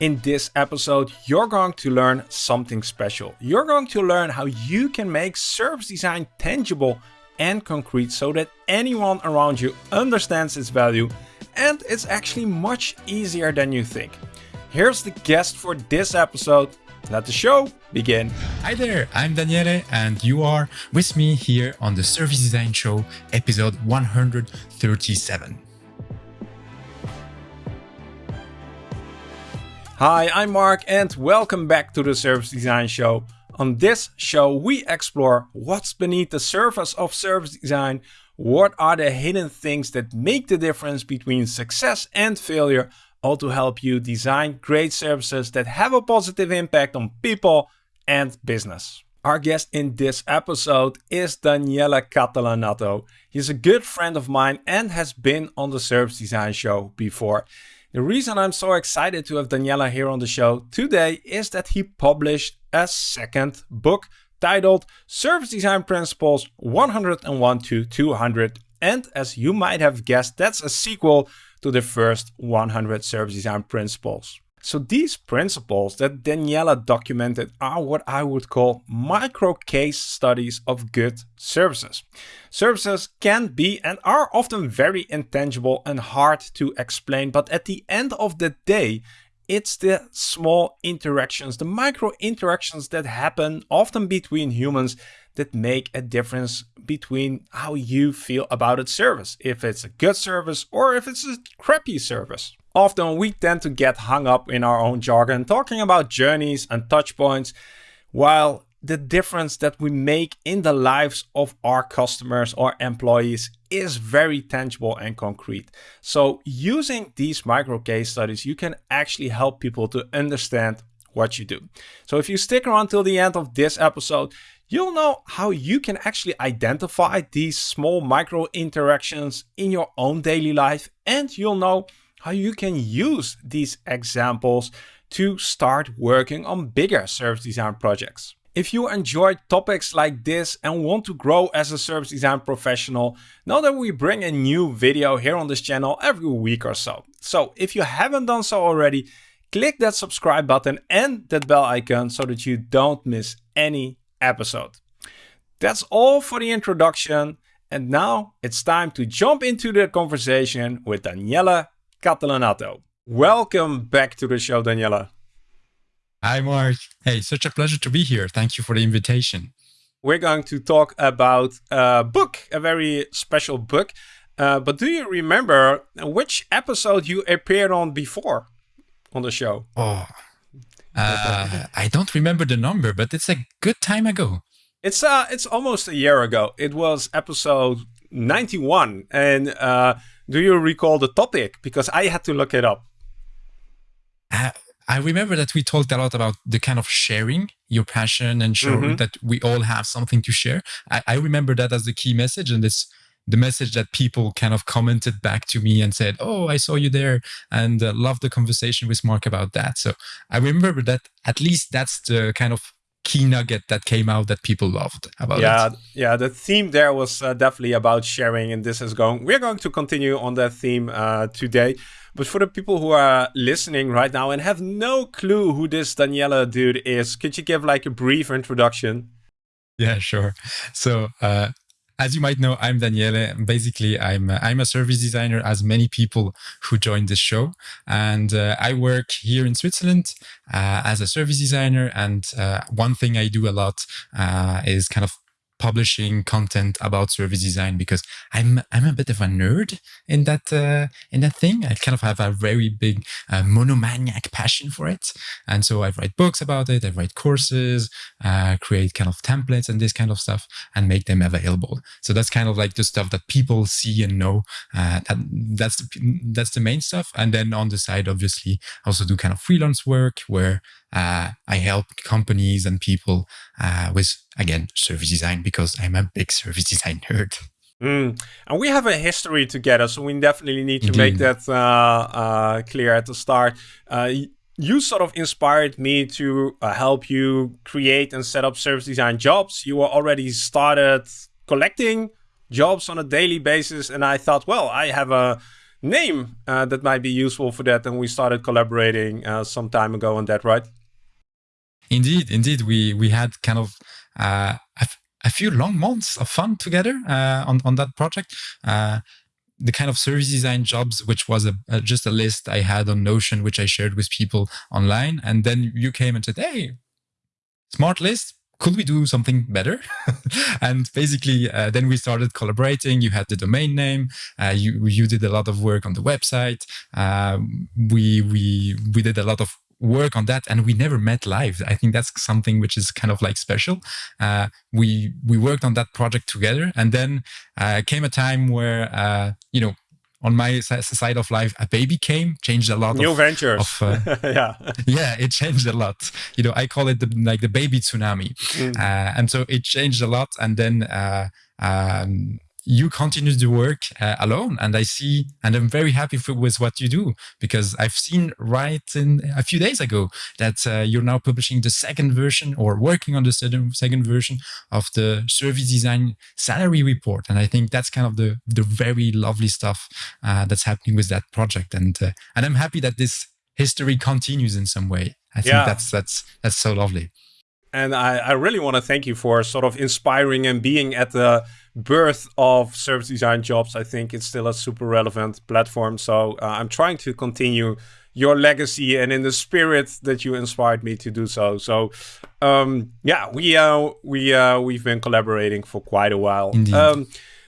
In this episode, you're going to learn something special. You're going to learn how you can make service design tangible and concrete so that anyone around you understands its value and it's actually much easier than you think. Here's the guest for this episode. Let the show begin. Hi there, I'm Daniele, and you are with me here on the Service Design Show, episode 137. Hi, I'm Marc and welcome back to the Service Design Show. On this show, we explore what's beneath the surface of service design, what are the hidden things that make the difference between success and failure, all to help you design great services that have a positive impact on people and business. Our guest in this episode is Daniele Catalanotto. He's a good friend of mine and has been on the Service Design Show before. The reason I'm so excited to have Daniela here on the show today is that he published a second book titled Service Design Principles 101 to 200. And as you might have guessed, that's a sequel to the first 100 service design principles. So these principles that Daniela documented are what I would call micro case studies of good services. Services can be and are often very intangible and hard to explain, but at the end of the day, it's the small interactions, the micro interactions that happen often between humans that make a difference between how you feel about a service. If it's a good service or if it's a crappy service. Often we tend to get hung up in our own jargon talking about journeys and touch points, while the difference that we make in the lives of our customers or employees is very tangible and concrete. So using these micro case studies, you can actually help people to understand what you do. So if you stick around till the end of this episode, you'll know how you can actually identify these small micro interactions in your own daily life and you'll know how you can use these examples to start working on bigger service design projects. If you enjoyed topics like this and want to grow as a service design professional, know that we bring a new video here on this channel every week or so. So if you haven't done so already, click that subscribe button and that bell icon so that you don't miss any episode. That's all for the introduction. And now it's time to jump into the conversation with Daniele Catalanotto. Welcome back to the show, Daniela. Hi, Marc. Hey, such a pleasure to be here. Thank you for the invitation. We're going to talk about a book, a very special book. Uh, but do you remember which episode you appeared on before on the show? Oh, uh, I don't remember the number, but it's a good time ago. It's uh, it's almost a year ago. It was episode 91, and uh, do you recall the topic? Because I had to look it up. Uh, I remember that we talked a lot about the kind of sharing your passion and showing mm -hmm. that we all have something to share. I, I, remember that as the key message, and it's the message that people kind of commented back to me and said, "Oh, I saw you there and uh, loved the conversation with Marc about that." So I remember that at least that's the kind of key nugget that came out that people loved about yeah, it. Yeah, the theme there was uh, definitely about sharing, and this is going. We're going to continue on that theme uh, today. But for the people who are listening right now and have no clue who this Daniela dude is, could you give like a brief introduction? Yeah, sure. So uh, as you might know, I'm Daniele. Basically, I'm uh, I'm a service designer, as many people who joined this show, and uh, I work here in Switzerland uh, as a service designer. And uh, one thing I do a lot uh, is kind of publishing content about service design because I'm I'm a bit of a nerd in that uh, in that thing. I kind of have a very big uh, monomaniac passion for it, and so I write books about it. I write courses, uh, create kind of templates and this kind of stuff, and make them available. So that's kind of like the stuff that people see and know. Uh, that that's the, that's the main stuff. And then on the side, obviously, I also do kind of freelance work where uh, I help companies and people uh, with, again, service design because I'm a big service design nerd. Mm. And we have a history together, so we definitely need to Indeed. make that uh, uh, clear at the start. Uh, you sort of inspired me to uh, help you create and set up service design jobs. You were already started collecting jobs on a daily basis, and I thought, well, I have a name uh, that might be useful for that, and we started collaborating uh, some time ago on that, right? Indeed, indeed, we we had kind of uh, a, a few long months of fun together uh, on on that project. Uh, the kind of service design jobs, which was a, a, just a list I had on Notion, which I shared with people online, and then you came and said, "Hey, smart list, could we do something better? and basically, uh, then we started collaborating. You had the domain name. Uh, you you did a lot of work on the website. Uh, we we we did a lot of work on that and we never met live i think that's something which is kind of like special uh, we we worked on that project together and then uh, came a time where uh, you know on my side of life, a baby came, changed a lot. New of, ventures. Of, uh, yeah, yeah, it changed a lot. You know, I call it the, like the baby tsunami, mm. uh, and so it changed a lot. And then uh, um, you continue to work uh, alone. And i see and i'm very happy for, with what you do because i've seen right in a few days ago that uh, you're now publishing the second version or working on the second second version of the service design salary report. And i think that's kind of the the very lovely stuff uh, that's happening with that project. And uh, and i'm happy that this history continues in some way. I think yeah. that's that's that's so lovely. And I, I really want to thank you for sort of inspiring and being at the birth of service design jobs. I think it's still a super relevant platform. So uh, I'm trying to continue your legacy and in the spirit that you inspired me to do so. So um, yeah, we uh, we uh, we've been collaborating for quite a while. Indeed. Um,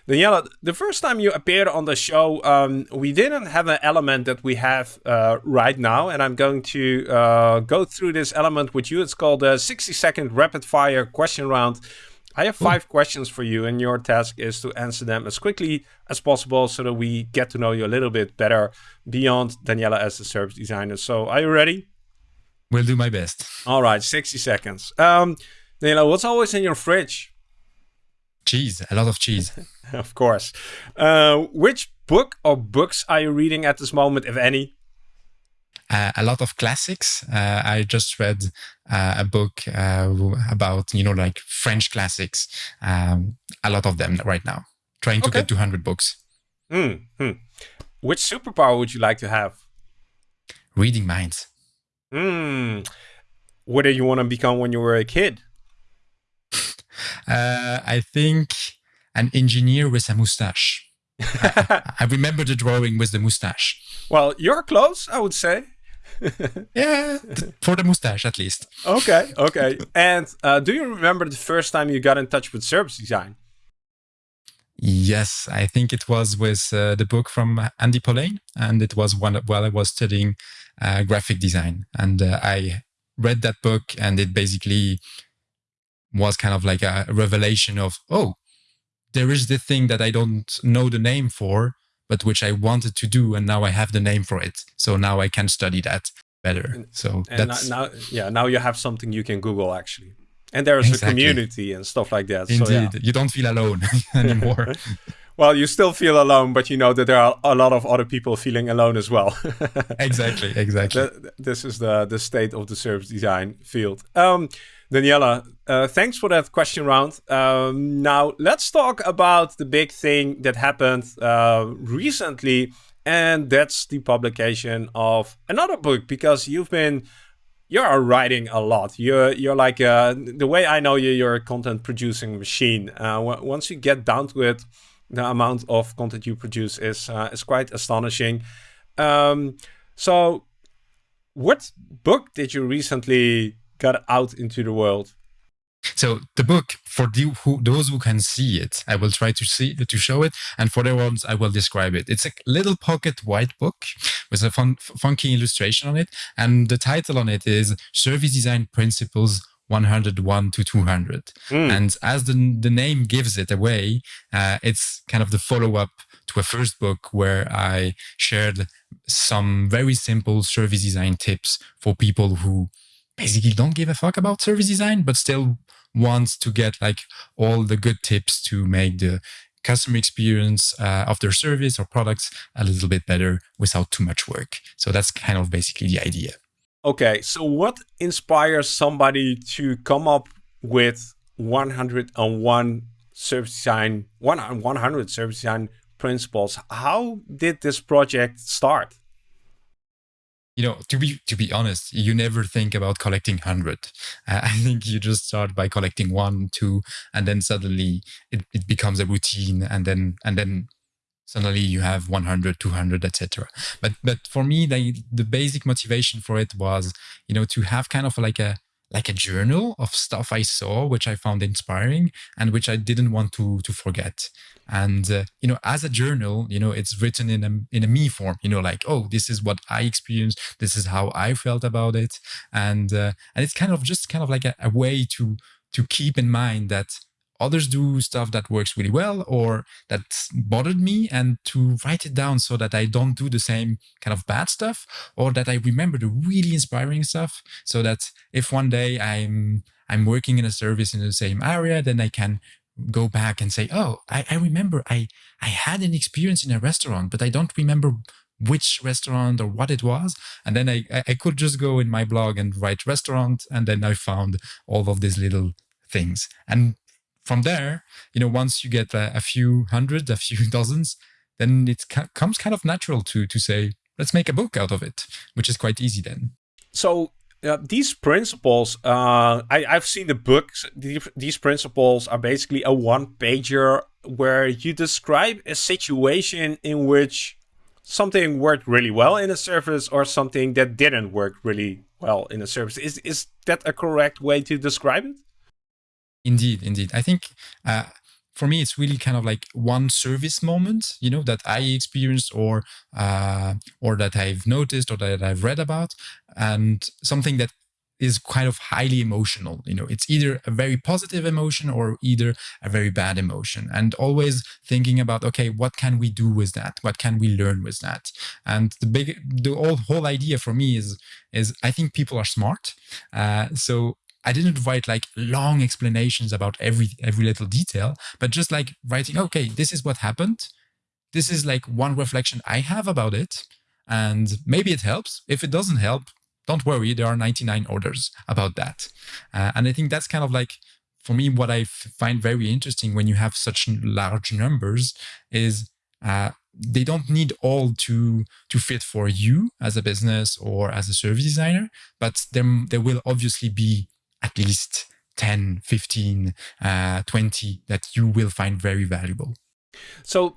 Daniela, the first time you appeared on the show, um, we didn't have an element that we have uh, right now, and I'm going to uh, go through this element with you. It's called a 60 second rapid fire question round. I have five questions for you, and your task is to answer them as quickly as possible so that we get to know you a little bit better beyond Daniela as a service designer. So, are you ready? Will do my best. All right, 60 seconds. Um, Daniela, what's always in your fridge? Cheese, a lot of cheese. of course. Uh, which book or books are you reading at this moment, if any? Uh, a lot of classics. Uh, I just read uh, a book uh, about, you know, like French classics. Um, a lot of them right now. Trying to okay. get 200 books. Mm -hmm. Which superpower would you like to have? Reading minds. Hmm. What did you want to become when you were a kid? Uh, I think an engineer with a mustache. I, I, remember the drawing with the mustache. Well, you're close, I would say. yeah, for the mustache at least. Okay, okay. and uh, do you remember the first time you got in touch with service design? Yes, I think it was with uh, the book from Andy Polaine, and it was one while I was studying uh, graphic design, and uh, I read that book, and it basically was kind of like a revelation of, oh, there is the thing that I don't know the name for, but which I wanted to do, and now I have the name for it. So now I can study that better. So and that's now, yeah, now you have something you can Google actually, and there is exactly. a community and stuff like that. Indeed, so, yeah. you don't feel alone anymore. well, you still feel alone, but you know that there are a lot of other people feeling alone as well. exactly, exactly. This is the the state of the service design field. Um, Daniela, uh, thanks for that question round. Um, now, let's talk about the big thing that happened uh, recently, and that's the publication of another book because you've been you're writing a lot. You're you're like uh, the way I know you, you're a content producing machine. Uh, once you get down to it, the amount of content you produce is uh, is quite astonishing. Um, so, what book did you recently got out into the world. So the book for the, who, those who can see it, I will try to see to show it, and for the ones I will describe it. It's a little pocket white book with a fun, funky illustration on it, and the title on it is Service Design Principles 101 to 200. Mm. And as the the name gives it away, uh, it's kind of the follow up to a first book where I shared some very simple service design tips for people who basically don't give a fuck about service design, but still wants to get like all the good tips to make the customer experience uh, of their service or products a little bit better without too much work. So that's kind of basically the idea. Okay, so what inspires somebody to come up with 101 service design, 100 service design principles. How did this project start? You know to be to be honest you never think about collecting 100 uh, i think you just start by collecting one two and then suddenly it, it becomes a routine and then and then suddenly you have 100 200 etc but but for me the, the basic motivation for it was you know to have kind of like a like a journal of stuff I saw, which I found inspiring and which I didn't want to to forget. And uh, you know, as a journal, you know, it's written in a in a me form. You know, like oh, this is what I experienced. This is how I felt about it, and uh, and it's kind of just kind of like a, a way to to keep in mind that others do stuff that works really well or that bothered me and to write it down so that I don't do the same kind of bad stuff or that I remember the really inspiring stuff so that if one day I'm I'm working in a service in the same area, then I can go back and say, oh, I, I remember I, I had an experience in a restaurant, but I don't remember which restaurant or what it was. And then I, I could just go in my blog and write restaurant. And then I found all of these little things. And from there, you know, once you get a, a few hundred, a few dozens, then it comes kind of natural to to say, let's make a book out of it, which is quite easy then. So uh, these principles, uh, I, I've seen the books. These principles are basically a one pager where you describe a situation in which something worked really well in a service or something that didn't work really well in a service. Is, is that a correct way to describe it? Indeed, indeed. I think uh, for me, it's really kind of like one service moment, you know, that I experienced or uh, or that I've noticed or that I've read about, and something that is kind of highly emotional. You know, it's either a very positive emotion or either a very bad emotion. And always thinking about, okay, what can we do with that? What can we learn with that? And the big, the whole, whole idea for me is, is I think people are smart. Uh, so I didn't write like long explanations about every every little detail, but just like writing, okay, this is what happened. This is like one reflection I have about it. And maybe it helps. If it doesn't help, don't worry, there are 99 orders about that. Uh, and I think that's kind of like, for me, what I find very interesting when you have such large numbers is uh, they don't need all to to fit for you as a business or as a service designer, but there, there will obviously be at least 10, 15, uh, 20 that you will find very valuable. So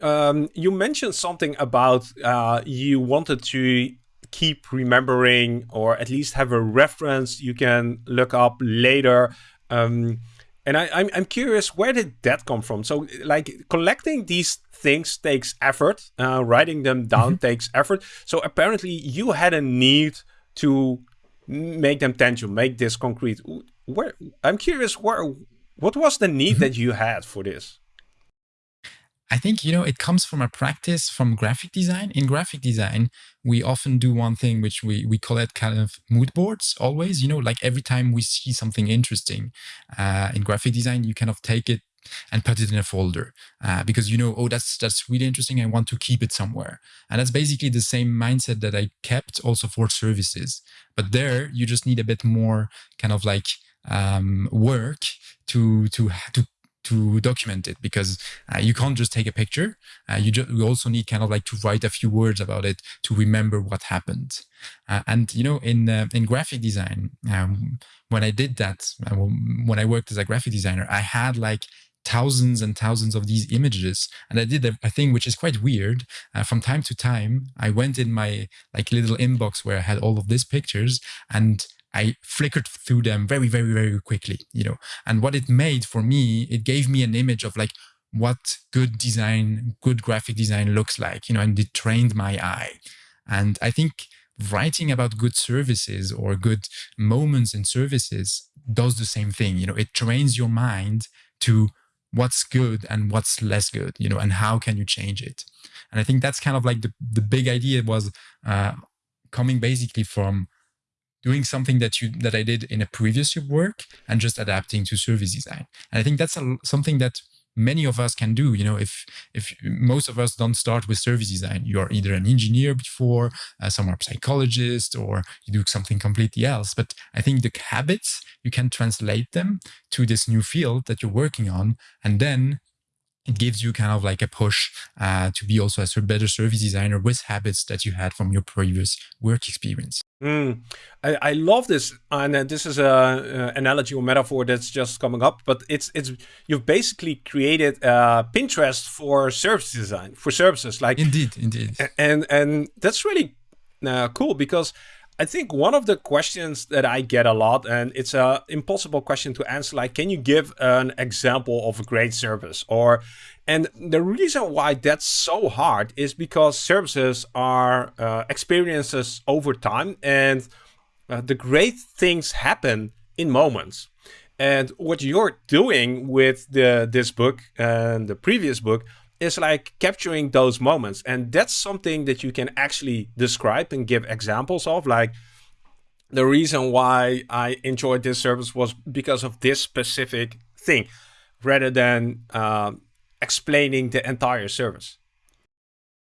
um, you mentioned something about uh, you wanted to keep remembering or at least have a reference you can look up later. Um, and I, I'm, I'm curious, where did that come from? So, like, collecting these things takes effort. Uh, writing them down mm -hmm. takes effort. So apparently, you had a need to make them tangible, make this concrete. Where I'm curious, where what was the need that you had for this? I think you know it comes from a practice from graphic design. In graphic design, we often do one thing which we we call it kind of mood boards. Always, you know, like every time we see something interesting uh, in graphic design, you kind of take it and put it in a folder uh, because you know oh that's that's really interesting i want to keep it somewhere and that's basically the same mindset that i kept also for services but there you just need a bit more kind of like um, work to to to to document it because uh, you can't just take a picture. Uh, you, just, you also need kind of like to write a few words about it to remember what happened. Uh, and you know, in uh, in graphic design, um, when I did that, uh, when I worked as a graphic designer, I had like thousands and thousands of these images and i did a, a thing which is quite weird uh, from time to time i went in my like little inbox where i had all of these pictures and I flickered through them very, very, very quickly, you know. And what it made for me, it gave me an image of like what good design, good graphic design looks like, you know, and it trained my eye. And I think writing about good services or good moments in services does the same thing. You know, it trains your mind to what's good and what's less good, you know, and how can you change it? And I think that's kind of like the, the big idea was uh, coming basically from doing something that you that I did in a previous work and just adapting to service design. And I think that's a, something that many of us can do. You know if if most of us don't start with service design you are either an engineer before uh, some are psychologist or you do something completely else. But i think the habits you can translate them to this new field that you're working on and then it gives you kind of like a push uh, to be also a better service designer with habits that you had from your previous work experience. Mm, I, I, love this, and uh, this is a, a, analogy or metaphor that's just coming up. But it's it's you've basically created uh, Pinterest for service design for services, like indeed, indeed, and and that's really uh, cool because I think one of the questions that I get a lot, and it's a impossible question to answer, like, can you give an example of a great service? Or, and the reason why that's so hard is because services are uh, experiences over time, and uh, the great things happen in moments. And what you're doing with the this book and the previous book is like capturing those moments. And that's something that you can actually describe and give examples of. Like the reason why I enjoyed this service was because of this specific thing rather than uh, explaining the entire service.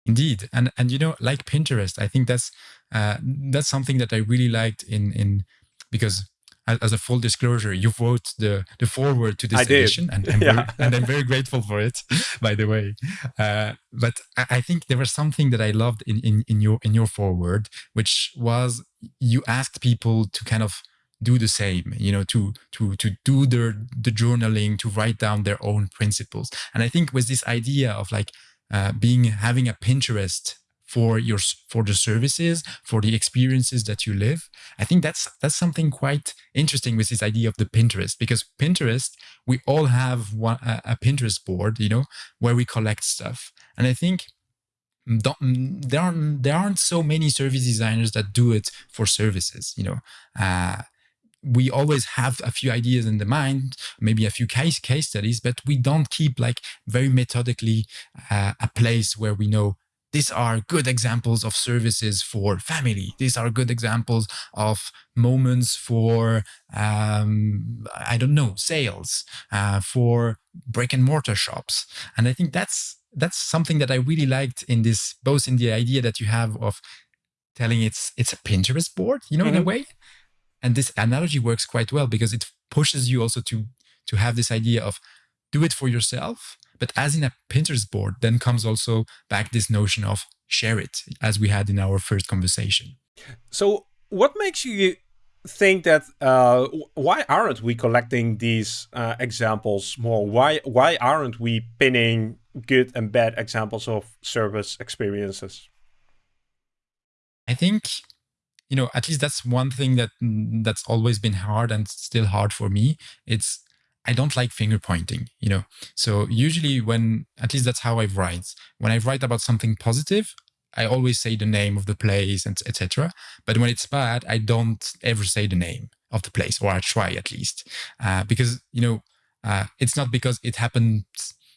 Indeed, and and you know, like Pinterest, I think that's uh, that's something that I really liked in in because as a full disclosure, you wrote the the foreword to this I edition, did. and, and, yeah. very, and, I'm very grateful for it, by the way. Uh, but I think there was something that I loved in, in in your in your foreword, which was you asked people to kind of do the same you know to to to do their the journaling to write down their own principles and i think with this idea of like uh, being having a pinterest for your for the services for the experiences that you live. I think that's that's something quite interesting with this idea of the pinterest because pinterest we all have one, a, a pinterest board you know where we collect stuff. And i think there aren't there aren't so many service designers that do it for services you know. Uh, we always have a few ideas in the mind, maybe a few case case studies, but we don't keep like very methodically uh, a place where we know these are good examples of services for family. These are good examples of moments for, um, I don't know, sales, uh, for brick and mortar shops. And I think that's that's something that I really liked in this, both in the idea that you have of telling it's it's a Pinterest board, you know, mm -hmm. in a mm-hmm. way. And this analogy works quite well because it pushes you also to to have this idea of do it for yourself but as in a Pinterest board, then comes also back this notion of share it, as we had in our first conversation. So, what makes you think that uh, why aren't we collecting these uh, examples more? Why why aren't we pinning good and bad examples of service experiences? I think you know at least that's one thing that that's always been hard and still hard for me. It's I don't like finger pointing, you know. So usually when at least that's how I write. When I write about something positive, I always say the name of the place and etc. But when it's bad, I don't ever say the name of the place, or I try at least, uh, because you know uh, it's not because it happened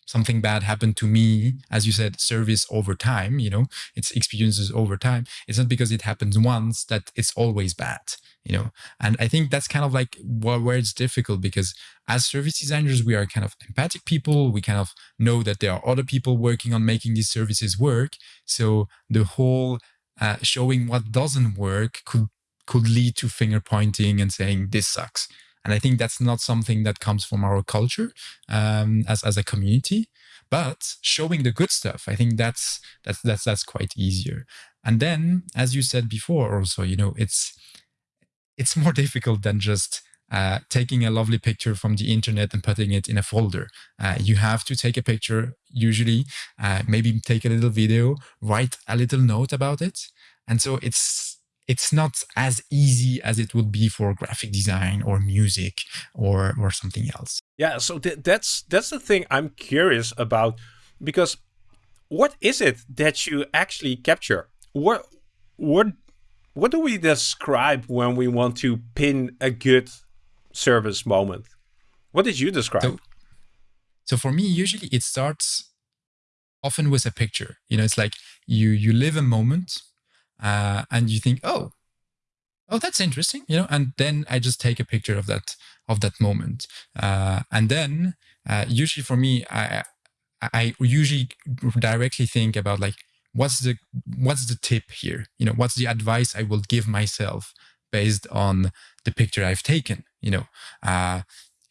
something bad happened to me, as you said, service over time. You know, it's experiences over time. It's not because it happens once that it's always bad you know and i think that's kind of like where, it's difficult because as service designers we are kind of empathic people we kind of know that there are other people working on making these services work so the whole uh, showing what doesn't work could could lead to finger pointing and saying this sucks and i think that's not something that comes from our culture um, as, as a community but showing the good stuff i think that's that's that's that's quite easier and then as you said before also you know it's it's more difficult than just uh, taking a lovely picture from the internet and putting it in a folder. Uh, you have to take a picture, usually, uh, maybe take a little video, write a little note about it. And so it's it's not as easy as it would be for graphic design or music or or something else. Yeah, so th that's that's the thing I'm curious about because what is it that you actually capture? What what what do we describe when we want to pin a good service moment? What did you describe? So, so for me, usually it starts often with a picture. You know, it's like you you live a moment uh, and you think, oh, oh, that's interesting. You know, and then I just take a picture of that of that moment, uh, and then uh, usually for me, I I usually directly think about like what's the what's the tip here you know what's the advice i will give myself based on the picture i've taken you know uh,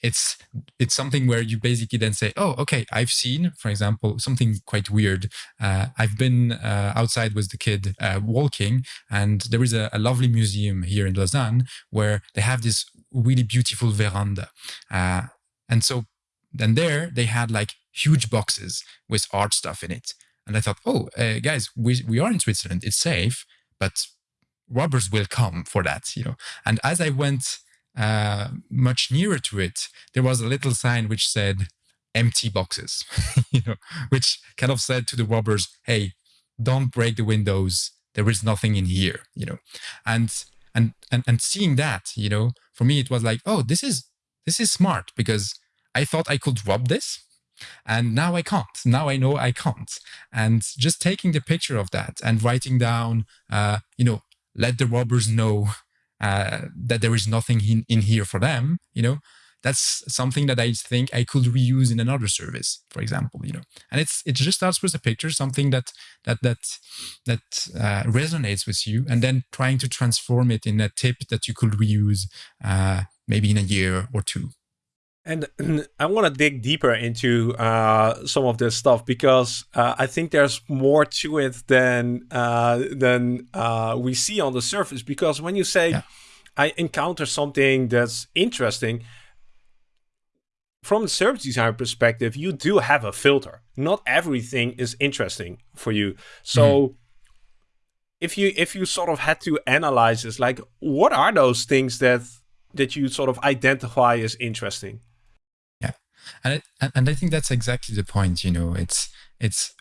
it's it's something where you basically then say, oh, okay, I've seen, for example, something quite weird. Uh, I've been uh, outside with the kid uh, walking, and there is a, a, lovely museum here in Lausanne where they have this really beautiful veranda, uh, and so then there they had like huge boxes with art stuff in it, and I thought, oh, uh, guys, we we are in Switzerland, it's safe, but robbers will come for that, you know. And as I went uh, much nearer to it, there was a little sign which said empty boxes, you know, which kind of said to the robbers, hey, don't break the windows. There is nothing in here, you know. And and and and seeing that, you know, for me it was like, oh, this is this is smart because I thought I could rob this. And now I can't. Now I know I can't. And just taking the picture of that and writing down, uh, you know, let the robbers know uh, that there is nothing in, in here for them, you know, that's something that I think I could reuse in another service, for example, you know. And it's it just starts with a picture, something that that that that uh, resonates with you, and then trying to transform it in a tip that you could reuse, uh, maybe in a year or two. And I want to dig deeper into uh, some of this stuff because uh, I think there's more to it than uh, than uh, we see on the surface. Because when you say yeah. I encounter something that's interesting, from the service design perspective, you do have a filter. Not everything is interesting for you. So. Mm -hmm. If you if you sort of had to analyze this, like what are those things that that you sort of identify as interesting? And it, and I think that's exactly the point. You know, it's it's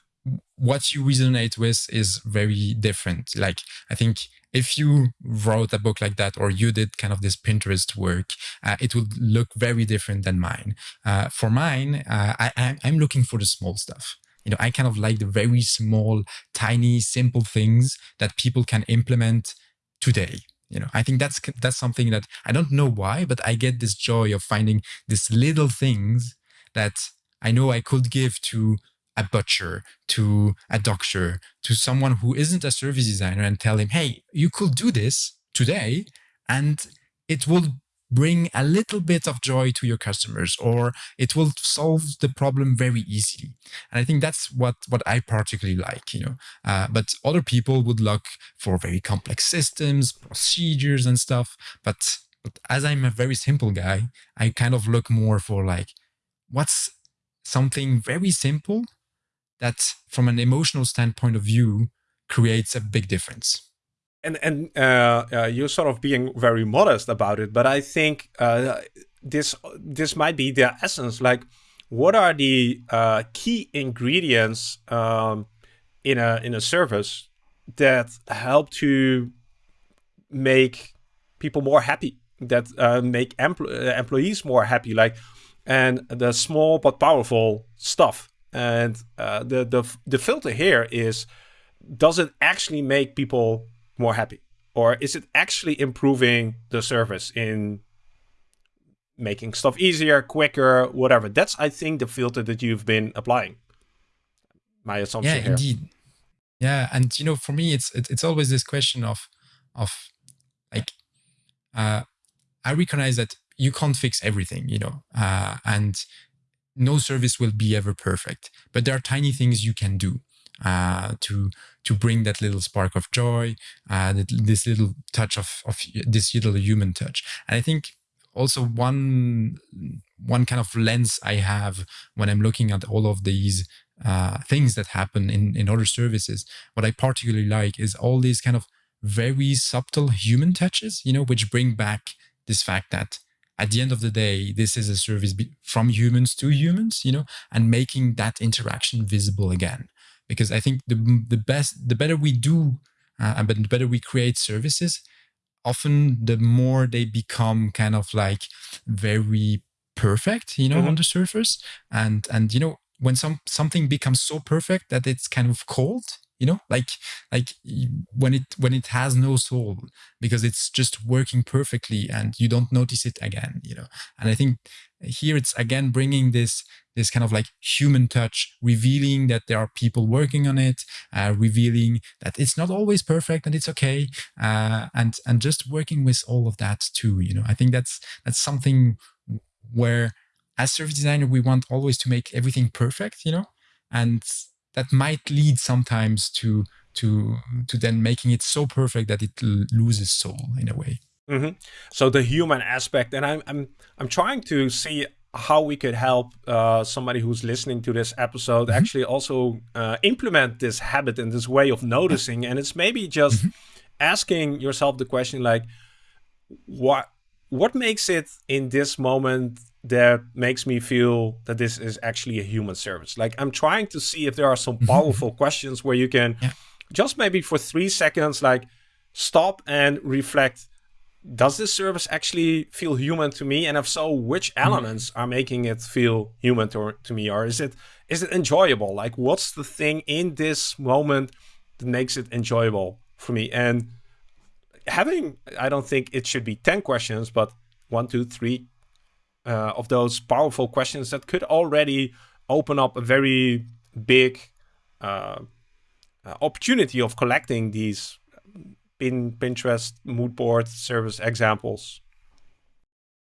what you resonate with is very different. Like I think if you wrote a book like that or you did kind of this Pinterest work, uh, it would look very different than mine. Uh, for mine, uh, I, I'm looking for the small stuff. You know, I kind of like the very small, tiny, simple things that people can implement today you know i think that's that's something that i don't know why but i get this joy of finding these little things that i know i could give to a butcher to a doctor to someone who isn't a service designer and tell him hey you could do this today and it will bring a little bit of joy to your customers or it will solve the problem very easily. And i think that's what what i particularly like you know. Uh, but other people would look for very complex systems procedures and stuff. But but as i'm a very simple guy i kind of look more for like what's something very simple that from an emotional standpoint of view creates a big difference and and uh, uh, you're sort of being very modest about it, but I think uh, this this might be the essence. Like, what are the uh, key ingredients um, in a in a service that help to make people more happy, that uh, make empl uh, employees more happy, like, and the small but powerful stuff. And the the the filter here is, does it actually make people more happy? Or is it actually improving the service in making stuff easier, quicker, whatever? That's, I think, the filter that you've been applying. My assumption yeah, here. indeed. Yeah, and you know, for me, it's it's always this question of of like uh, I recognize that you can't fix everything, you know, uh, and no service will be ever perfect, but there are tiny things you can do uh, to to bring that little spark of joy, uh, this little touch of, of this little human touch. And I think also one one kind of lens I have when I'm looking at all of these uh, things that happen in, in other services, what I particularly like is all these kind of very subtle human touches, you know, which bring back this fact that at the end of the day, this is a service from humans to humans, you know, and making that interaction visible again because I think the the best the better we do uh, but the better we create services often the more they become kind of like very perfect you know mm -hmm. on the surface and and you know when some something becomes so perfect that it's kind of cold you know like like when it when it has no soul because it's just working perfectly and you don't notice it again you know? And i think here it's again bringing this this kind of like human touch revealing that there are people working on it uh, revealing that it's not always perfect and it's okay uh, and and just working with all of that too you know? I think that's that's something where as service designer we want always to make everything perfect you know? And that might lead sometimes to to to then making it so perfect that it loses soul in a way mm-hmm. so the human aspect and i'm i'm i'm trying to see how we could help uh, somebody who's listening to this episode mm-hmm. actually also uh, implement this habit and this way of noticing and it's maybe just mm-hmm. asking yourself the question like what what makes it in this moment that makes me feel that this is actually a human service like i'm trying to see if there are some mm-hmm. powerful questions where you can yeah. just maybe for three seconds like stop and reflect does this service actually feel human to me? And if so, which mm-hmm. elements mm. are making it feel human to, to me? Or is it is it enjoyable? Like what's the thing in this moment that makes it enjoyable for me? And having, I don't think it should be 10 questions, but one, two, three uh, of those powerful questions that could already open up a very big uh, uh opportunity of collecting these in Pinterest mood board service examples.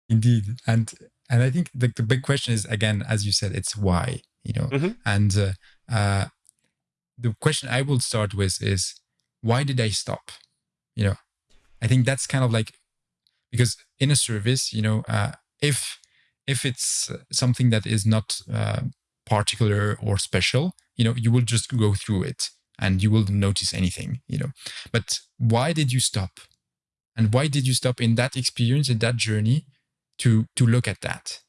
Indeed, and and I think the, the big question is again, as you said, it's why you know, mm-hmm. and uh, uh, the question I will start with is why did I stop? You know, I think that's kind of like because in a service, you know, uh, if if it's something that is not uh, particular or special, you know, you will just go through it and you will notice anything, you know. But why did you stop? And why did you stop in that experience, in that journey to, to look at that?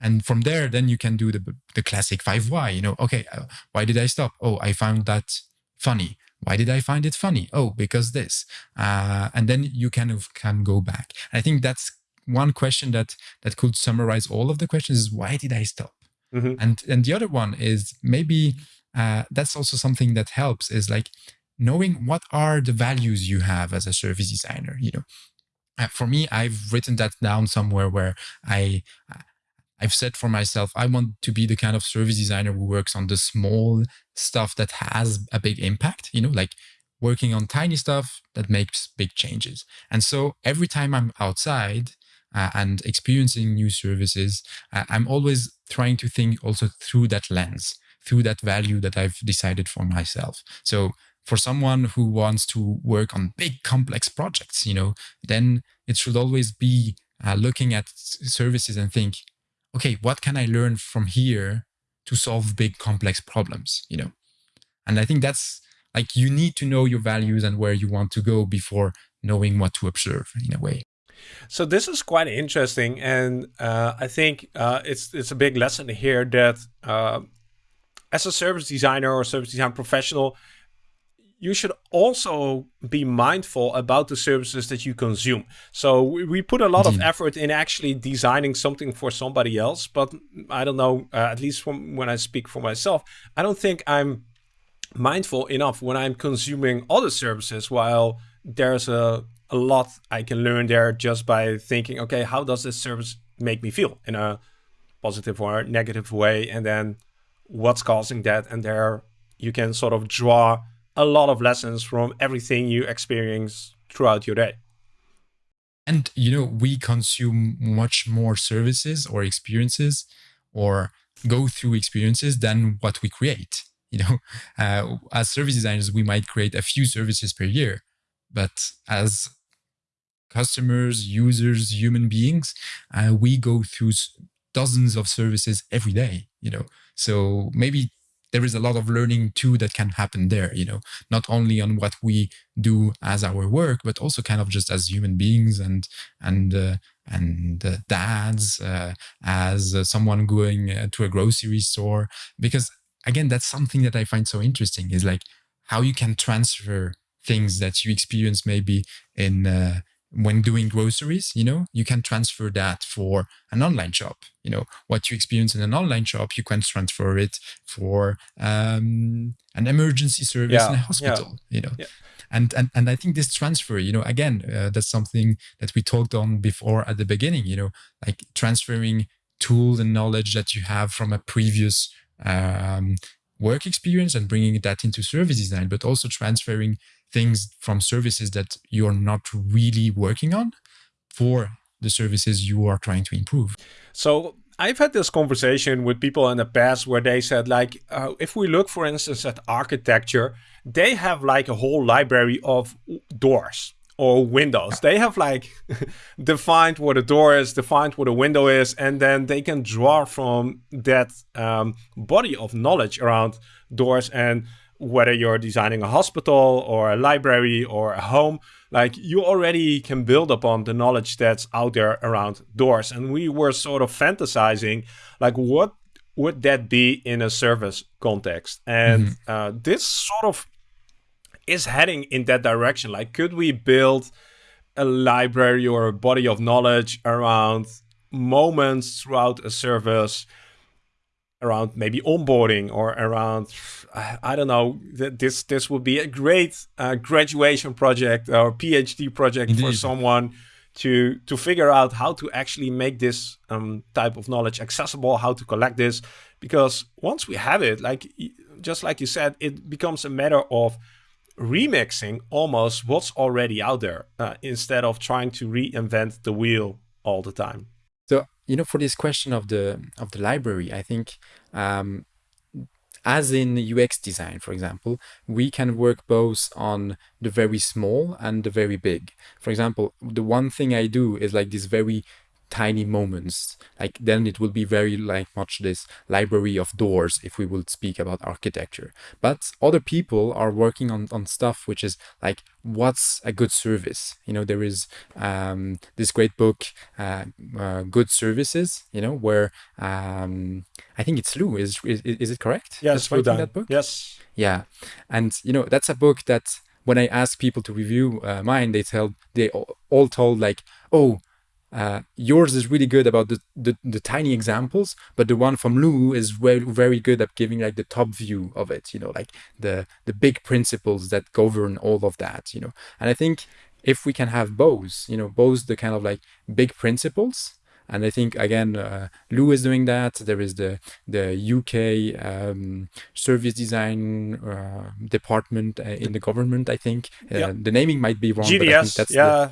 And from there, then you can do the, the classic five why, you know, okay, uh, why did I stop? Oh, I found that funny. Why did I find it funny? Oh, because this. Uh, and then you kind of can go back. And I think that's one question that that could summarize all of the questions is why did I stop? Mm-hmm. And and the other one is maybe uh, that's also something that helps is like knowing what are the values you have as a service designer you know uh, for me i've written that down somewhere where i i've said for myself i want to be the kind of service designer who works on the small stuff that has a big impact you know like working on tiny stuff that makes big changes and so every time i'm outside uh, and experiencing new services uh, i'm always trying to think also through that lens through that value that I've decided for myself. So for someone who wants to work on big complex projects, you know, then it should always be uh, looking at services and think, okay, what can I learn from here to solve big complex problems, you know? And I think that's like you need to know your values and where you want to go before knowing what to observe in a way. So this is quite interesting, and uh, I think uh, it's it's a big lesson here that uh, as a service designer or service design professional, you should also be mindful about the services that you consume. So we, we put a lot of effort in actually designing something for somebody else, but I don't know, uh, at least from when I speak for myself, I don't think I'm mindful enough when I'm consuming other services while there's a, a lot I can learn there just by thinking, okay, how does this service make me feel in a positive or negative way? And then what's causing that? And there you can sort of draw a lot of lessons from everything you experience throughout your day. And you know we consume much more services or experiences or go through experiences than what we create you know? Uh, as service designers we might create a few services per year but as customers users human beings uh, we go through dozens of services every day you know? So maybe there is a lot of learning too that can happen there you know? Not only on what we do as our work but also kind of just as human beings and and uh, and uh, dads uh, as uh, someone going uh, to a grocery store. Because again that's something that i find so interesting is like how you can transfer things that you experience maybe in uh, when doing groceries, you know, you can transfer that for an online shop. You know, what you experience in an online shop, you can transfer it for um, an emergency service yeah, in a hospital. Yeah, you know, yeah. and and and I think this transfer, you know, again, uh, that's something that we talked on before at the beginning. You know, like transferring tools and knowledge that you have from a previous um, work experience and bringing that into service design, but also transferring things from services that you're not really working on for the services you are trying to improve. So I've had this conversation with people in the past where they said like, uh, if we look, for instance, at architecture, they have like a whole library of doors or windows. They have like defined what a door is, defined what a window is, and then they can draw from that um, body of knowledge around doors and whether you're designing a hospital or a library or a home, like you already can build upon the knowledge that's out there around doors. And we were sort of fantasizing, like what would that be in a service context? And mm-hmm. uh, this sort of is heading in that direction. Like, could we build a library or a body of knowledge around moments throughout a service? Around maybe onboarding or around I don't know this this would be a great uh, graduation project or PhD project Indeed. for someone to to figure out how to actually make this um, type of knowledge accessible how to collect this because once we have it like just like you said it becomes a matter of remixing almost what's already out there uh, instead of trying to reinvent the wheel all the time you know, for this question of the of the library, I think um, as in UX design, for example, we can work both on the very small and the very big. For example, the one thing I do is like this very tiny moments. Like then it will be very like much this library of doors if we would speak about architecture. But other people are working on, on stuff which is like what's a good service? You know there is um, this great book uh, uh, good services you know where um, i think it's lou is is, is it correct? Yes writing that book? Yes. Yeah. And you know that's a book that when i ask people to review uh, mine they tell they all told like oh uh, yours is really good about the, the, the tiny examples, but the one from Lou is very very good at giving like the top view of it. You know, like the the big principles that govern all of that. You know, and I think if we can have both, you know, both the kind of like big principles and I think again, uh, Lou is doing that. There is the the UK um, service design uh, department uh, in the government. I think uh, the naming might be wrong. GDS, that's yeah,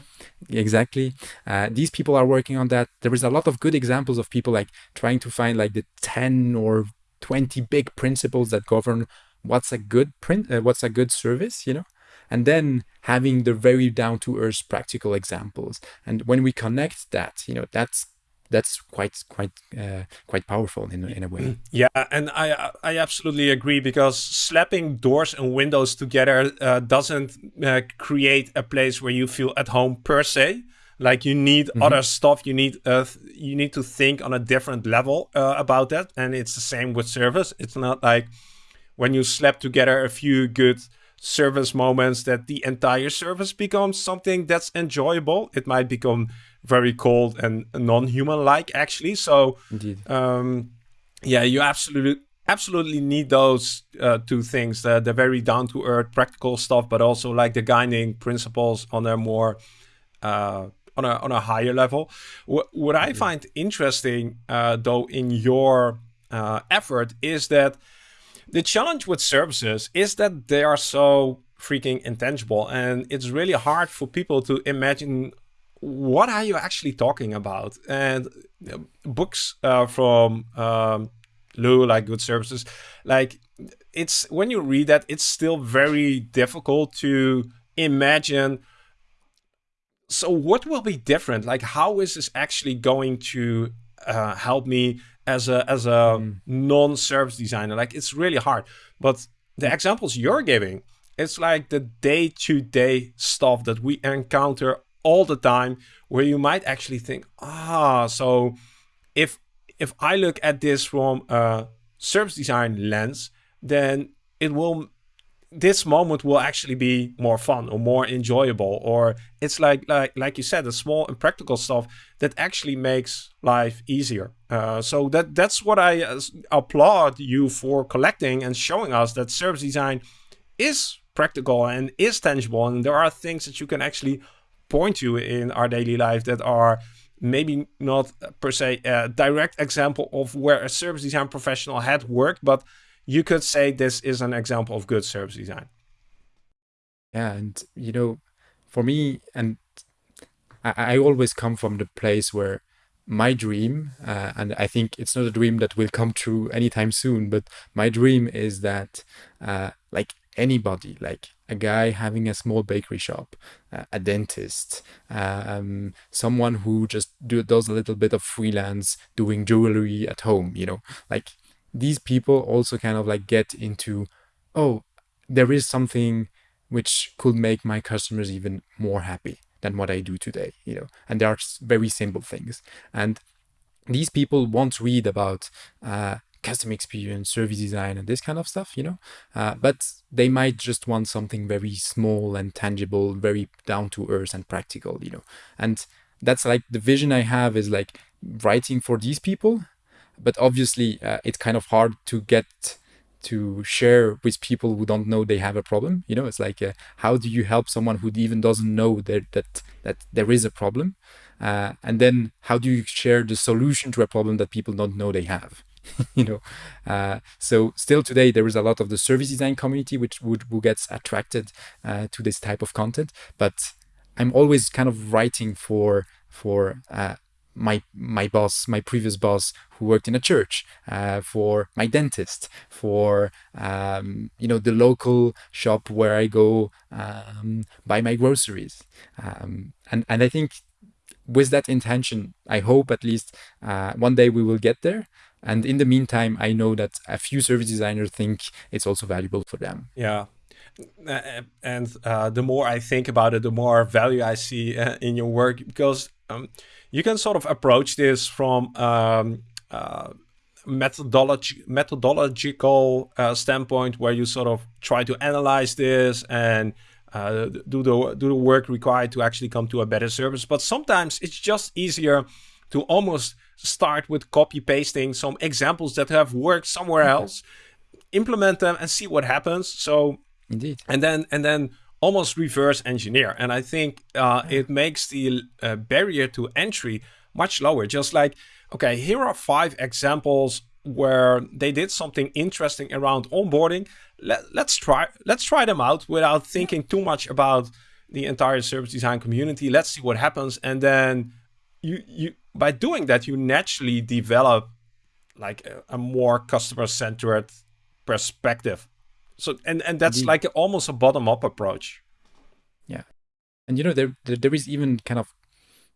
the, exactly. Uh, these people are working on that. There is a lot of good examples of people like trying to find like the ten or twenty big principles that govern what's a good print, uh, what's a good service. You know and then having the very down to earth practical examples and when we connect that you know that's that's quite quite uh, quite powerful in, in a way. Mm, yeah and i i absolutely agree because slapping doors and windows together uh, doesn't uh, create a place where you feel at home per se. Like you need mm -hmm. other stuff. You need uh, you need to think on a different level uh, about that. And it's the same with service. It's not like when you slap together a few good service moments that the entire service becomes something that's enjoyable. It might become very cold and non-human like actually. So um, yeah you absolutely absolutely need those uh, two things. The, the very down-to-earth practical stuff but also like the guiding principles on a more uh, on a on a higher level. What, what i find interesting uh, though in your uh, effort is that the challenge with services is that they are so freaking intangible and it's really hard for people to imagine what are you actually talking about? And uh, books uh, from um, Lou, like Good Services, like it's when you read that, it's still very difficult to imagine. So what will be different? Like, how is this actually going to uh, help me as a as a mm. non-service designer? Like, it's really hard. But the examples you're giving, it's like the day-to-day -day stuff that we encounter all the time where you might actually think, ah, so if if I look at this from a service design lens, then it will this moment will actually be more fun or more enjoyable or it's like like like you said the small and practical stuff that actually makes life easier uh, so that that's what i uh, applaud you for collecting and showing us that service design is practical and is tangible and there are things that you can actually point to in our daily life that are maybe not per se a direct example of where a service design professional had worked, but you could say this is an example of good service design. Yeah, and you know, for me, and I, I always come from the place where my dream, uh, and I think it's not a dream that will come true anytime soon, but my dream is that, uh, like anybody, like a guy having a small bakery shop, uh, a dentist, um, someone who just do, does a little bit of freelance doing jewelry at home, you know, like these people also kind of like get into, oh, there is something which could make my customers even more happy than what I do today, you know, and there are very simple things. And these people won't read about uh, custom experience, service design, and this kind of stuff, you know, uh, but they might just want something very small and tangible, very down to earth and practical, you know, and that's like the vision I have is like writing for these people, but obviously uh, it's kind of hard to get to share with people who don't know they have a problem you know? It's like uh, how do you help someone who even doesn't know that that that there is a problem? Uh, and then how do you share the solution to a problem that people don't know they have you know? Uh, so still today there is a lot of the service design community which would who gets attracted uh, to this type of content but i'm always kind of writing for for uh, my my boss, my previous boss, who worked in a church, uh, for my dentist, for um, you know the local shop where I go um, buy my groceries, um, and and I think with that intention, I hope at least uh, one day we will get there. And in the meantime, I know that a few service designers think it's also valuable for them. Yeah, and uh, the more I think about it, the more value I see uh, in your work because um, you can sort of approach this from um, uh, methodology methodological uh, standpoint where you sort of try to analyze this and uh, do the do the work required to actually come to a better service. But sometimes it's just easier to almost start with copy pasting some examples that have worked somewhere else, implement them, and see what happens. So indeed, and then and then almost reverse engineer. And I think uh, it makes the uh, barrier to entry much lower. Just like, okay, here are five examples where they did something interesting around onboarding. Let, let's try let's try them out without thinking too much about the entire service design community. Let's see what happens, and then you you by doing that you naturally develop like a, a more customer centered perspective so and and that's Indeed. like almost a bottom up approach. Yeah, and you know there there is even kind of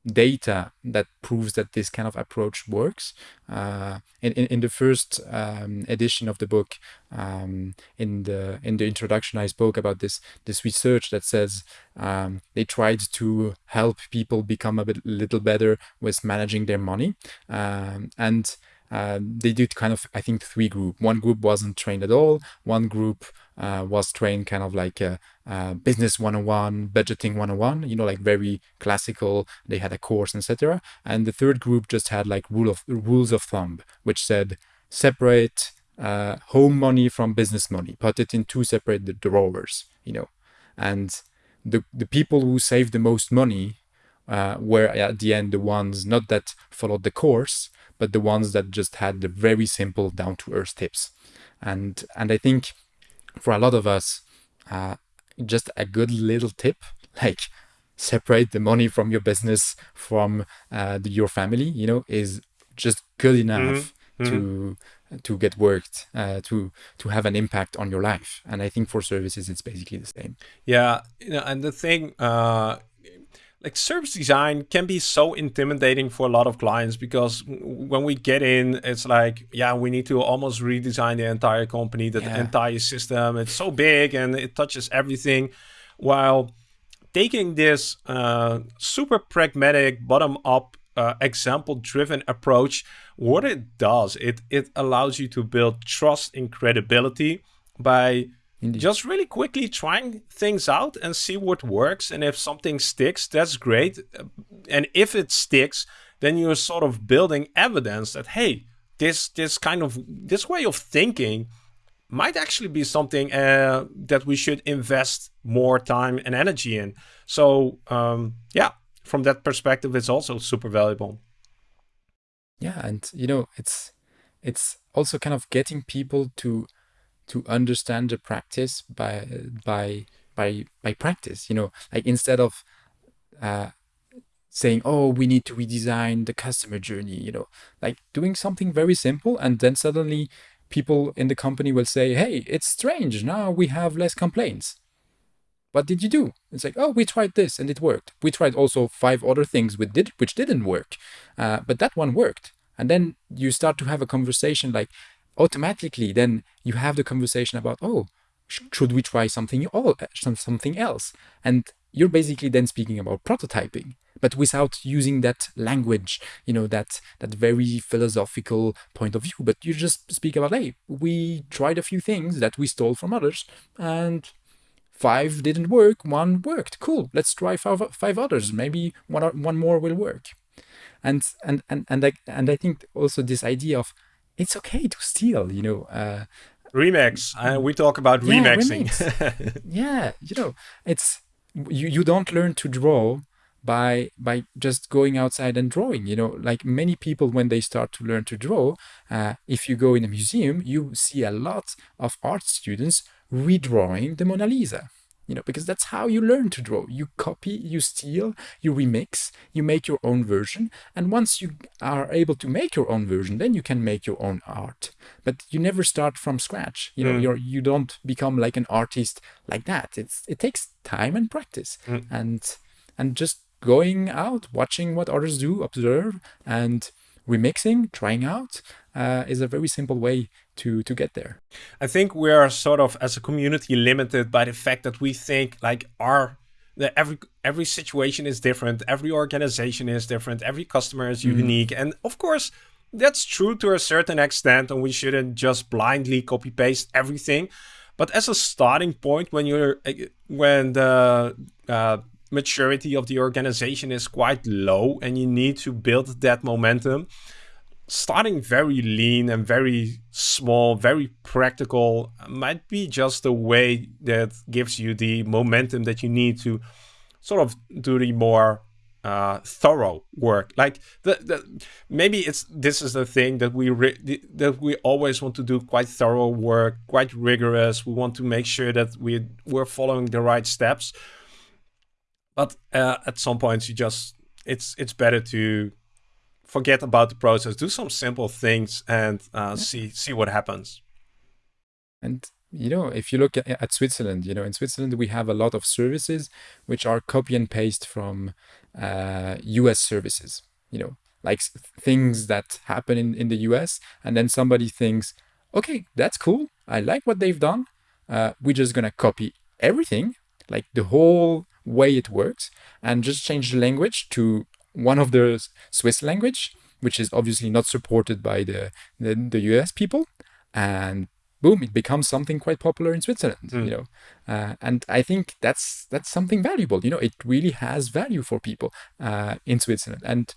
data that proves that this kind of approach works. Uh, in, in, in the first um, edition of the book, um, in the in the introduction, I spoke about this this research that says um, they tried to help people become a bit little better with managing their money, um, and uh, they did kind of i think three group. One group wasn't trained at all. One group uh, was trained kind of like a, a business 101 budgeting 101 you know like very classical. They had a course etc and the third group just had like rule of rules of thumb which said separate uh, home money from business money. Put it in two separate drawers you know. And the, the people who saved the most money uh, were at the end the ones not that followed the course but the ones that just had the very simple down to earth tips. And and I think for a lot of us, uh, just a good little tip like separate the money from your business from uh, the, your family, you know, is just good enough mm-hmm. to mm-hmm. to get worked uh, to to have an impact on your life and i think for services it's basically the same yeah you know and the thing uh like service design can be so intimidating for a lot of clients because when we get in it's like yeah we need to almost redesign the entire company the yeah. entire system it's so big and it touches everything while taking this uh, super pragmatic bottom up uh, example driven approach what it does it it allows you to build trust and credibility by Indeed. Just really quickly trying things out and see what works. And if something sticks, that's great. And if it sticks, then you're sort of building evidence that, hey, this this kind of this way of thinking might actually be something uh, that we should invest more time and energy in. So um, yeah, from that perspective, it's also super valuable. Yeah, and you know, it's it's also kind of getting people to to understand the practice by by by by practice you know like instead of uh, saying, oh, we need to redesign the customer journey, you know, like doing something very simple. And then suddenly people in the company will say, hey, it's strange. Now we have less complaints. What did you do? It's like, oh, we tried this and it worked. We tried also five other things which, did, which didn't work, uh, but that one worked. And then you start to have a conversation like automatically, then you have the conversation about, oh, should we try something, all, uh, something else? And you're basically then speaking about prototyping but without using that language you know that that very philosophical point of view. But you just speak about hey we tried a few things that we stole from others and five didn't work one worked. Cool let's try five, five others. Maybe one one more will work. And and and and I, and I think also this idea of it's okay to steal you know uh, remix uh, we talk about yeah, remixing. remix. yeah you know it's you, you don't learn to draw by by just going outside and drawing you know like many people when they start to learn to draw uh, if you go in a museum you see a lot of art students redrawing the mona lisa you know because that's how you learn to draw. You copy you steal you remix you make your own version. And once you are able to make your own version then you can make your own art. But you never start from scratch. You know mm. you're you don't become like an artist like that. It's it takes time and practice. Mm. and and just going out, watching what others do, observe, and remixing, trying out uh, is a very simple way to to get there. I think we are sort of as a community limited by the fact that we think like our the every every situation is different, every organization is different, every customer is mm. unique, and of course that's true to a certain extent, and we shouldn't just blindly copy paste everything. But as a starting point, when you're when the uh, maturity of the organization is quite low and you need to build that momentum. Starting very lean and very small, very practical might be just the way that gives you the momentum that you need to sort of do the more uh, thorough work. Like the, the maybe it's this is the thing that we that we always want to do quite thorough work, quite rigorous. We want to make sure that we we're following the right steps. But uh, at some points, you just it's it's better to forget about the process, do some simple things, and uh, yeah. see see what happens. And you know, if you look at, at, Switzerland, you know, in Switzerland we have a lot of services which are copy and paste from uh, U.S. services. You know, like things that happen in in the U.S. and then somebody thinks, okay, that's cool. I like what they've done. Uh, we're just gonna copy everything, like the whole way it works and just change the language to one of the Swiss language, which is obviously not supported by the, the, the US people. And boom, it becomes something quite popular in Switzerland, mm. you know. Uh, and I think that's that's something valuable. You know, it really has value for people uh, in Switzerland. And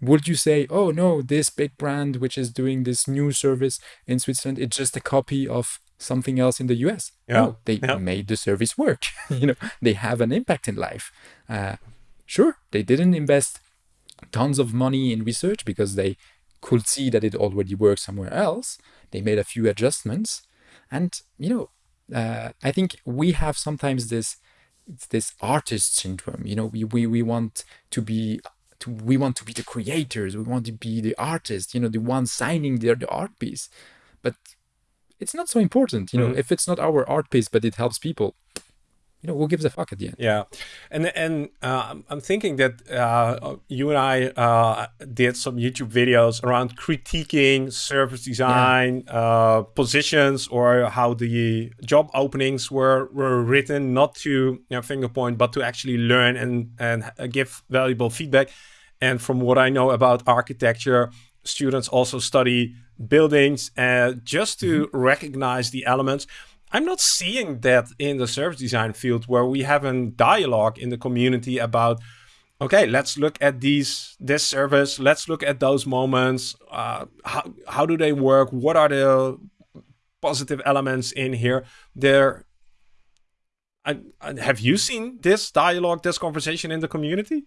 would you say, oh no, this big brand which is doing this new service in Switzerland, it's just a copy of something else in the US. Yeah. No, they yeah. made the service work. you know, they have an impact in life. Uh, sure, they didn't invest tons of money in research because they could see that it already works somewhere else. They made a few adjustments, and you know, uh, I think we have sometimes this this artist syndrome. You know, we we, we want to be to, we want to be the creators. We want to be the artist. You know, the one signing their the art piece. But it's not so important. You know, mm-hmm. if it's not our art piece, but it helps people, you know, who gives a fuck at the end? Yeah, and and uh, I'm thinking that uh, you and I uh, did some YouTube videos around critiquing service design yeah. Uh, positions or how the job openings were were written, not to you know, finger point, but to actually learn and and give valuable feedback. And from what I know about architecture, students also study buildings uh, just to mm-hmm. recognize the elements. I'm not seeing that in the service design field where we have a dialogue in the community about, okay, let's look at these this service, let's look at those moments. Uh, how how do they work? What are the positive elements in here? There. Have you seen this dialogue, this conversation in the community?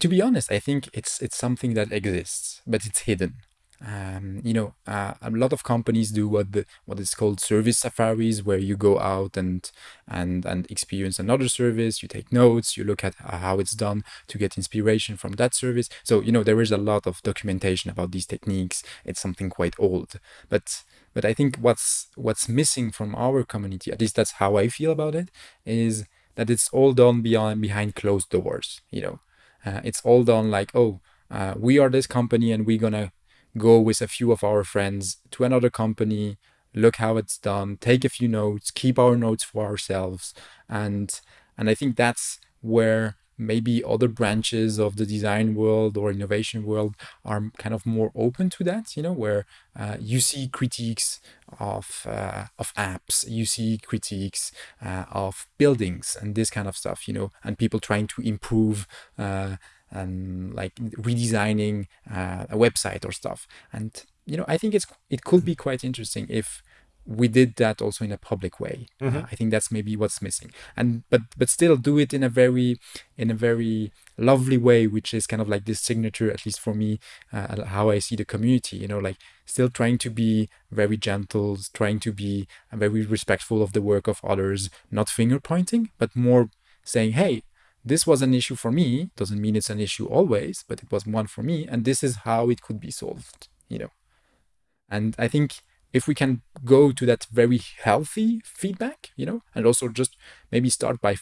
To be honest, I think it's it's something that exists, but it's hidden um, you know, uh, a lot of companies do what the what is called service safaris, where you go out and and and experience another service. You take notes, you look at how it's done to get inspiration from that service. So you know, there is a lot of documentation about these techniques. It's something quite old, but but I think what's what's missing from our community, at least that's how I feel about it, is that it's all done beyond behind closed doors. You know, uh, it's all done like oh. Uh, we are this company and we're gonna go with a few of our friends to another company, look how it's done, take a few notes, keep our notes for ourselves. And and I think that's where maybe other branches of the design world or innovation world are kind of more open to that you know where uh, you see critiques of uh, of apps you see critiques uh, of buildings and this kind of stuff you know and people trying to improve and like redesigning uh, a website or stuff. And you know, I think it's it could be quite interesting if we did that also in a public way. Mm-hmm. Uh, I think that's maybe what's missing. And but but still do it in a very in a very lovely way, which is kind of like this signature, at least for me, uh, how I see the community. You know, like still trying to be very gentle, trying to be very respectful of the work of others, not finger pointing, but more saying, hey, this was an issue for me doesn't mean it's an issue always but it was one for me and this is how it could be solved you know. And i think if we can go to that very healthy feedback you know and also just maybe start by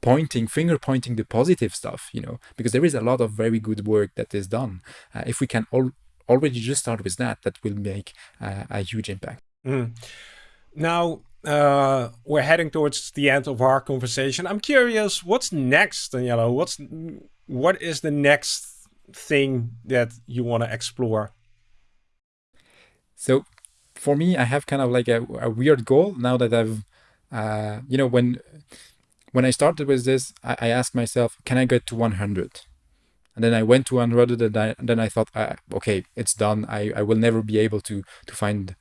pointing finger pointing the positive stuff you know because there is a lot of very good work that is done. Uh, if we can al- already just start with that that will make uh, a huge impact. Mm. now uh, we're heading towards the end of our conversation. I'm curious, what's next, Daniele? What's what is the next thing that you want to explore? So, for me, I have kind of like a, a weird goal now that I've, uh, you know, when when I started with this, I, I, asked myself, can I get to 100? And then I went to 100, and, I, and then I thought, uh, okay, it's done. I, I will never be able to to find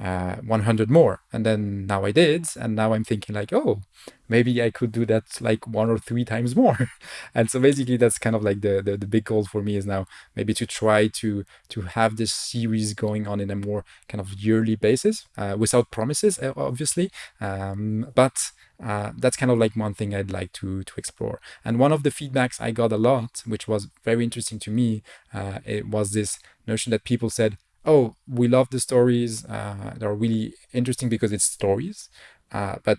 uh, 100 more. And then now i did and now i'm thinking like oh maybe i could do that like one or three times more. And so basically that's kind of like the, the, the big goal for me is now maybe to try to to have this series going on in a more kind of yearly basis uh, without promises obviously. Um, but uh, that's kind of like one thing I'd like to to explore. And one of the feedbacks I got a lot, which was very interesting to me, uh, it was this notion that people said, oh, we love the stories. Uh, they're really interesting because it's stories. Uh, but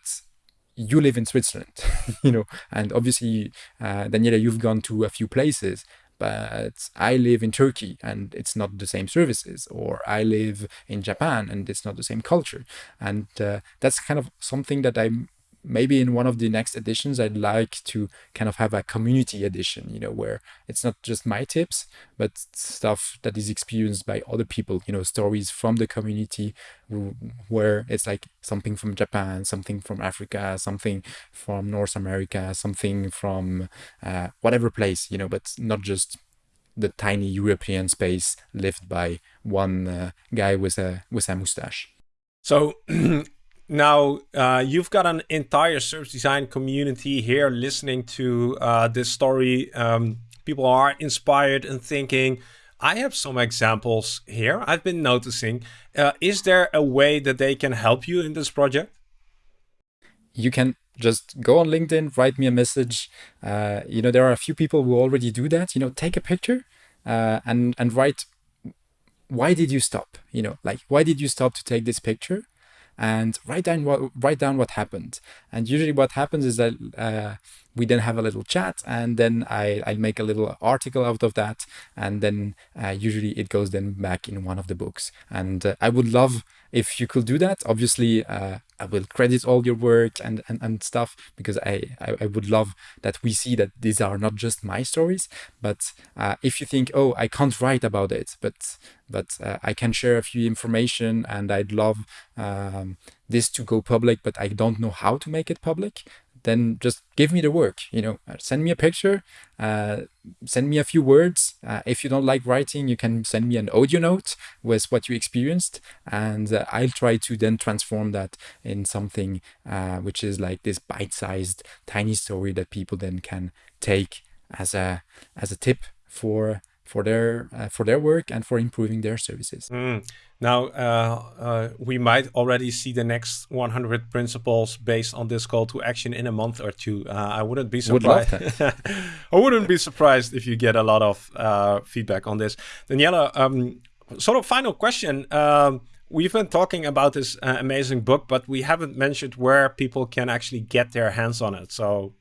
you live in Switzerland, you know, and obviously, uh, Daniele, you've gone to a few places, but I live in Turkey and it's not the same services, or I live in Japan and it's not the same culture. And uh, that's kind of something that I'm maybe in one of the next editions i'd like to kind of have a community edition you know where it's not just my tips but stuff that is experienced by other people you know stories from the community where it's like something from japan something from africa something from north america something from uh, whatever place you know but not just the tiny european space lived by one uh, guy with a with a mustache. So Now, uh, you've got an entire service design community here listening to uh, this story. Um, people are inspired and thinking, I have some examples here I've been noticing. Uh, is there a way that they can help you in this project? You can just go on LinkedIn, write me a message. Uh, you know, there are a few people who already do that. You know, take a picture uh, and and write why did you stop you know like why did you stop to take this picture and write down what write down what happened. And usually, what happens is that uh, we then have a little chat, and then I I make a little article out of that, and then uh, usually it goes then back in one of the books. And uh, I would love if you could do that. Obviously, uh, I will credit all your work and, and, and stuff because I, I, I, would love that we see that these are not just my stories. But uh, if you think, oh, I can't write about it, but but uh, I can share a few information and I'd love um, this to go public, but I don't know how to make it public, then just give me the work you know uh, send me a picture uh, send me a few words. Uh, if you don't like writing you can send me an audio note with what you experienced and uh, i'll try to then transform that in something uh, which is like this bite-sized tiny story that people then can take as a as a tip for for their uh, for their work and for improving their services. Mm. Now uh, uh, we might already see the next 100 principles based on this call to action in a month or two. Uh, I wouldn't be surprised. Would I wouldn't be surprised if you get a lot of uh, feedback on this. Daniele, um, sort of final question. Um, we've been talking about this uh, amazing book, but we haven't mentioned where people can actually get their hands on it. So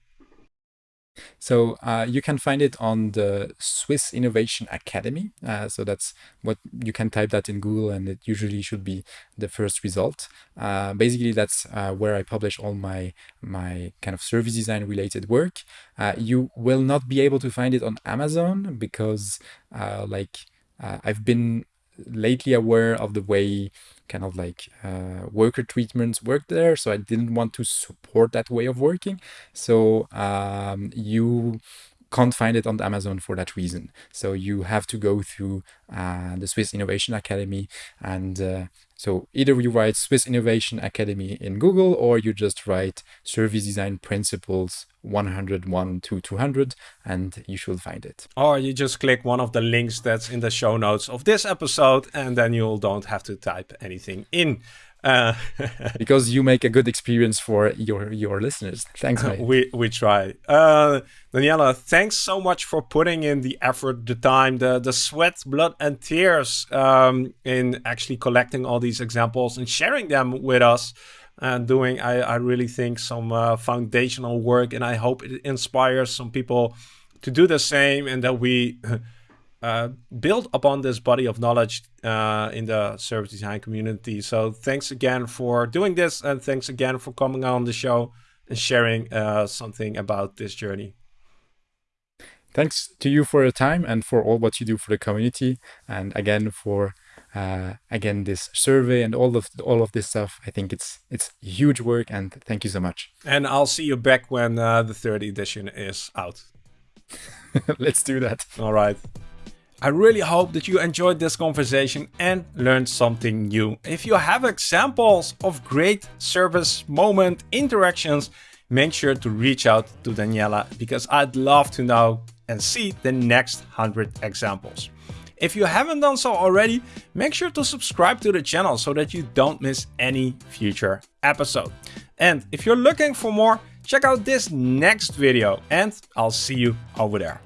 so uh, you can find it on the Swiss Innovation Academy. Uh, so that's what you can type that in Google, and it usually should be the first result. Uh, basically, that's uh, where I publish all my my kind of service design related work. Uh, you will not be able to find it on Amazon because, uh, like, I've been lately aware of the way kind of like uh, worker treatments work there. So I didn't want to support that way of working. So um, you can't find it on Amazon for that reason. So you have to go through uh, the Swiss Innovation Academy. And uh, so either you write Swiss Innovation Academy in Google or you just write Service Design Principles 101 to 200 and you should find it. Or you just click one of the links that's in the show notes of this episode and then you don't have to type anything in. Uh, because you make a good experience for your your listeners. Thanks, mate. we we try. Uh, Daniele, thanks so much for putting in the effort, the time, the the sweat, blood, and tears um, in actually collecting all these examples and sharing them with us. And doing, I, I really think, some uh, foundational work, and I hope it inspires some people to do the same, and that we uh, build upon this body of knowledge uh, in the service design community. So thanks again for doing this and thanks again for coming on the show and sharing uh, something about this journey. Thanks to you for your time and for all what you do for the community. And again, for uh, again this survey and all of all of this stuff. I think it's it's huge work and thank you so much. And I'll see you back when uh, the third edition is out. Let's do that. All right. I really hope that you enjoyed this conversation and learned something new. If you have examples of great service moment interactions, make sure to reach out to Daniele because I'd love to know and see the next 100 examples. If you haven't done so already, make sure to subscribe to the channel so that you don't miss any future episode. And if you're looking for more, check out this next video and I'll see you over there.